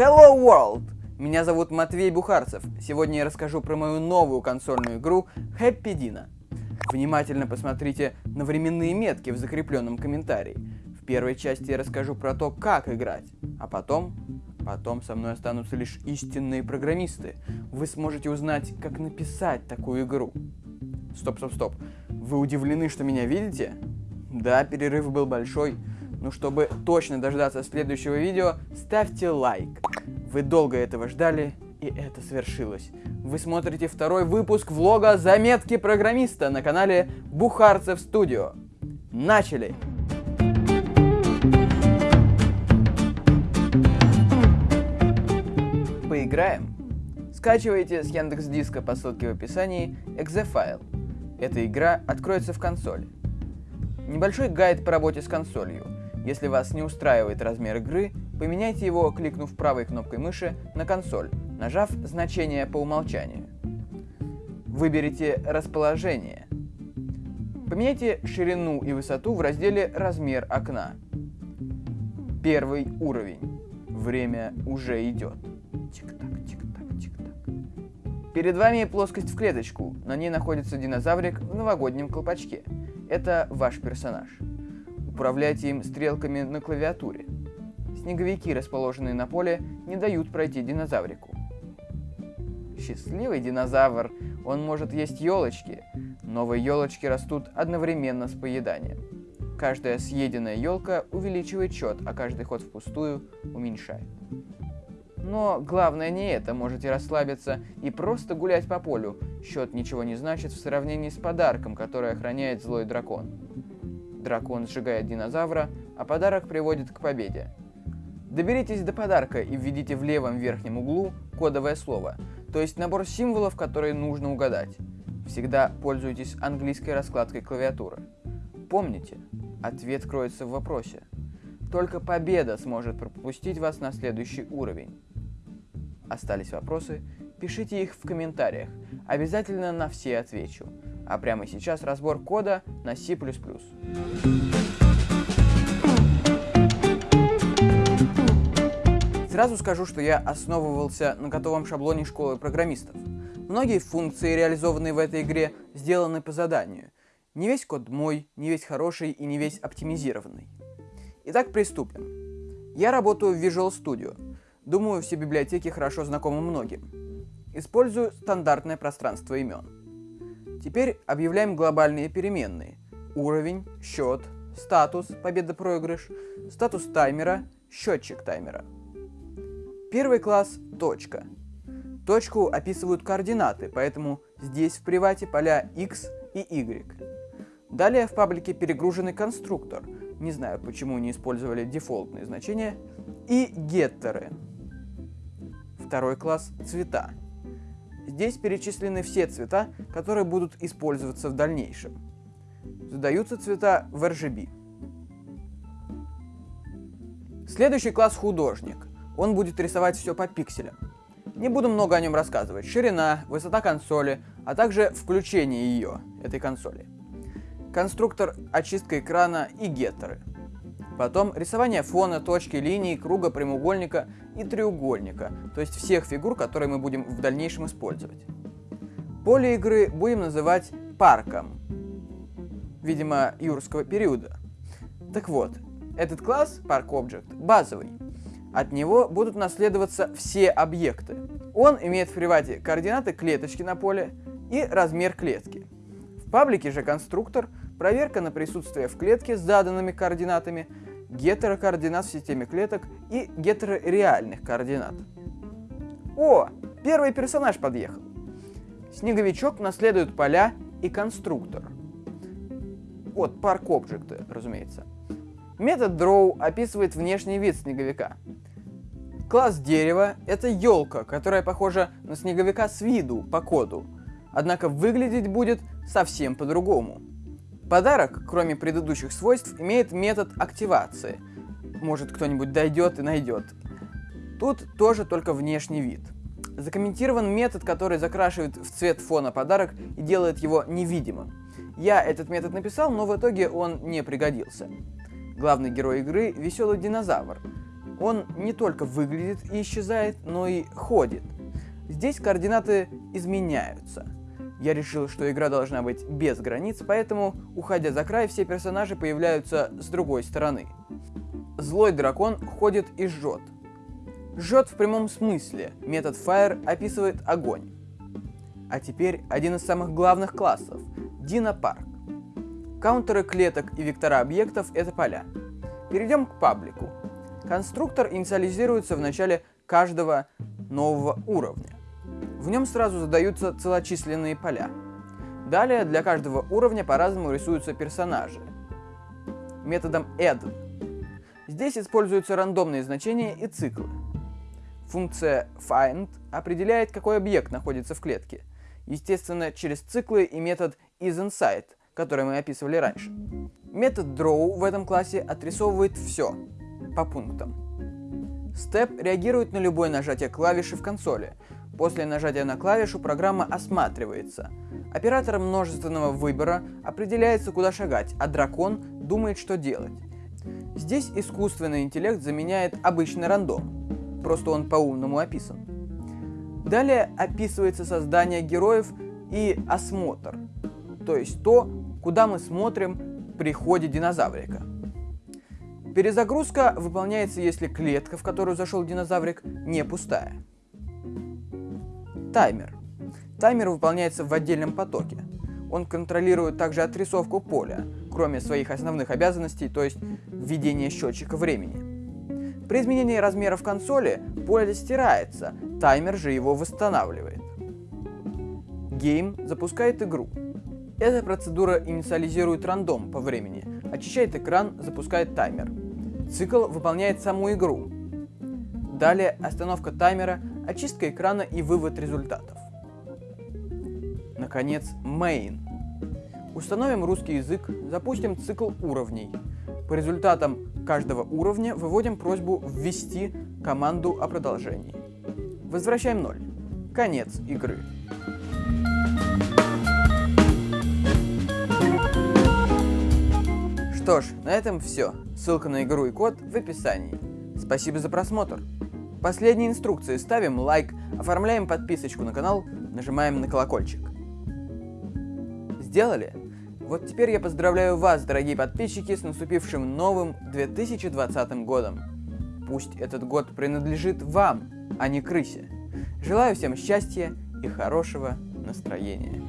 Hello World! Меня зовут Матвей Бухарцев. Сегодня я расскажу про мою новую консольную игру Happy Dino. Внимательно посмотрите на временные метки в закрепленном комментарии. В первой части я расскажу про то, как играть, а потом... Потом со мной останутся лишь истинные программисты. Вы сможете узнать, как написать такую игру. Стоп, стоп, стоп. Вы удивлены, что меня видите? Да, перерыв был большой, но чтобы точно дождаться следующего видео, ставьте лайк. Вы долго этого ждали, и это свершилось. Вы смотрите второй выпуск влога «Заметки программиста» на канале Бухарцев Студио. Начали! Поиграем? Скачивайте с Яндекс Диска по ссылке в описании .exe Эта игра откроется в консоли. Небольшой гайд по работе с консолью. Если вас не устраивает размер игры, поменяйте его, кликнув правой кнопкой мыши на консоль, нажав значение по умолчанию. Выберите расположение. Поменяйте ширину и высоту в разделе «Размер окна». Первый уровень. Время уже идет. Тик-так, тик-так, тик-так. Перед вами плоскость в клеточку. На ней находится динозаврик в новогоднем колпачке. Это ваш персонаж. Управляйте им стрелками на клавиатуре. Снеговики, расположенные на поле, не дают пройти динозаврику. Счастливый динозавр, он может есть елочки. Новые елочки растут одновременно с поеданием. Каждая съеденная елка увеличивает счет, а каждый ход впустую уменьшает. Но главное не это, можете расслабиться и просто гулять по полю. Счет ничего не значит в сравнении с подарком, который охраняет злой дракон. Дракон сжигает динозавра, а подарок приводит к победе. Доберитесь до подарка и введите в левом верхнем углу кодовое слово, то есть набор символов, которые нужно угадать. Всегда пользуйтесь английской раскладкой клавиатуры. Помните, ответ кроется в вопросе. Только победа сможет пропустить вас на следующий уровень. Остались вопросы? Пишите их в комментариях. Обязательно на все отвечу. А прямо сейчас разбор кода на C++. Сразу скажу, что я основывался на готовом шаблоне школы программистов. Многие функции, реализованные в этой игре, сделаны по заданию. Не весь код мой, не весь хороший и не весь оптимизированный. Итак, приступим. Я работаю в Visual Studio. Думаю, все библиотеки хорошо знакомы многим. Использую стандартное пространство имен. Теперь объявляем глобальные переменные. Уровень, счет, статус, победа-проигрыш, статус таймера, счетчик таймера. Первый класс – точка. Точку описывают координаты, поэтому здесь в привате поля x и y. Далее в паблике перегруженный конструктор, не знаю почему не использовали дефолтные значения, и геттеры. Второй класс – цвета. Здесь перечислены все цвета, которые будут использоваться в дальнейшем. Задаются цвета в RGB. Следующий класс – художник. Он будет рисовать все по пикселям. Не буду много о нем рассказывать. Ширина, высота консоли, а также включение ее, этой консоли. Конструктор, очистка экрана и геттеры. Потом рисование фона, точки, линии, круга, прямоугольника и треугольника, то есть всех фигур, которые мы будем в дальнейшем использовать. Поле игры будем называть парком, видимо, юрского периода. Так вот, этот класс, Park Object, базовый. От него будут наследоваться все объекты. Он имеет в привате координаты клеточки на поле и размер клетки. В паблике же конструктор, проверка на присутствие в клетке с заданными координатами – гетерокоординат в системе клеток и гетерореальных координат. О, первый персонаж подъехал. Снеговичок наследует поля и конструктор. От Park Object, разумеется. Метод Draw описывает внешний вид снеговика. Класс дерева — это елка, которая похожа на снеговика с виду, по коду. Однако выглядеть будет совсем по-другому. Подарок, кроме предыдущих свойств, имеет метод активации. Может кто-нибудь дойдет и найдет. Тут тоже только внешний вид. Закомментирован метод, который закрашивает в цвет фона подарок и делает его невидимым. Я этот метод написал, но в итоге он не пригодился. Главный герой игры – веселый динозавр. Он не только выглядит и исчезает, но и ходит. Здесь координаты изменяются. Я решил, что игра должна быть без границ, поэтому, уходя за край, все персонажи появляются с другой стороны. Злой дракон ходит и жжет. Жжет в прямом смысле. Метод Fire описывает огонь. А теперь один из самых главных классов – Динопарк. Каунтеры клеток и вектора объектов – это поля. Перейдем к паблику. Конструктор инициализируется в начале каждого нового уровня. В нем сразу задаются целочисленные поля. Далее для каждого уровня по-разному рисуются персонажи. Методом add. Здесь используются рандомные значения и циклы. Функция find определяет, какой объект находится в клетке. Естественно, через циклы и метод isInside, который мы описывали раньше. Метод draw в этом классе отрисовывает все по пунктам. Step реагирует на любое нажатие клавиши в консоли. После нажатия на клавишу программа осматривается. Оператором множественного выбора определяется, куда шагать, а дракон думает, что делать. Здесь искусственный интеллект заменяет обычный рандом. Просто он по-умному описан. Далее описывается создание героев и осмотр. То есть то, куда мы смотрим при ходе динозаврика. Перезагрузка выполняется, если клетка, в которую зашел динозаврик, не пустая. Таймер. Таймер выполняется в отдельном потоке. Он контролирует также отрисовку поля, кроме своих основных обязанностей, то есть введение счетчика времени. При изменении размеров консоли поле стирается, таймер же его восстанавливает. Game запускает игру. Эта процедура инициализирует рандом по времени, очищает экран, запускает таймер. Цикл выполняет саму игру. Далее остановка таймера, очистка экрана и вывод результатов. Наконец, main. Установим русский язык, запустим цикл уровней. По результатам каждого уровня выводим просьбу ввести команду о продолжении. Возвращаем 0. Конец игры. Что ж, на этом все. Ссылка на игру и код в описании. Спасибо за просмотр. Последние инструкции ставим лайк, оформляем подписочку на канал, нажимаем на колокольчик. Сделали? Вот теперь я поздравляю вас, дорогие подписчики, с наступившим новым 2020 годом. Пусть этот год принадлежит вам, а не крысе. Желаю всем счастья и хорошего настроения.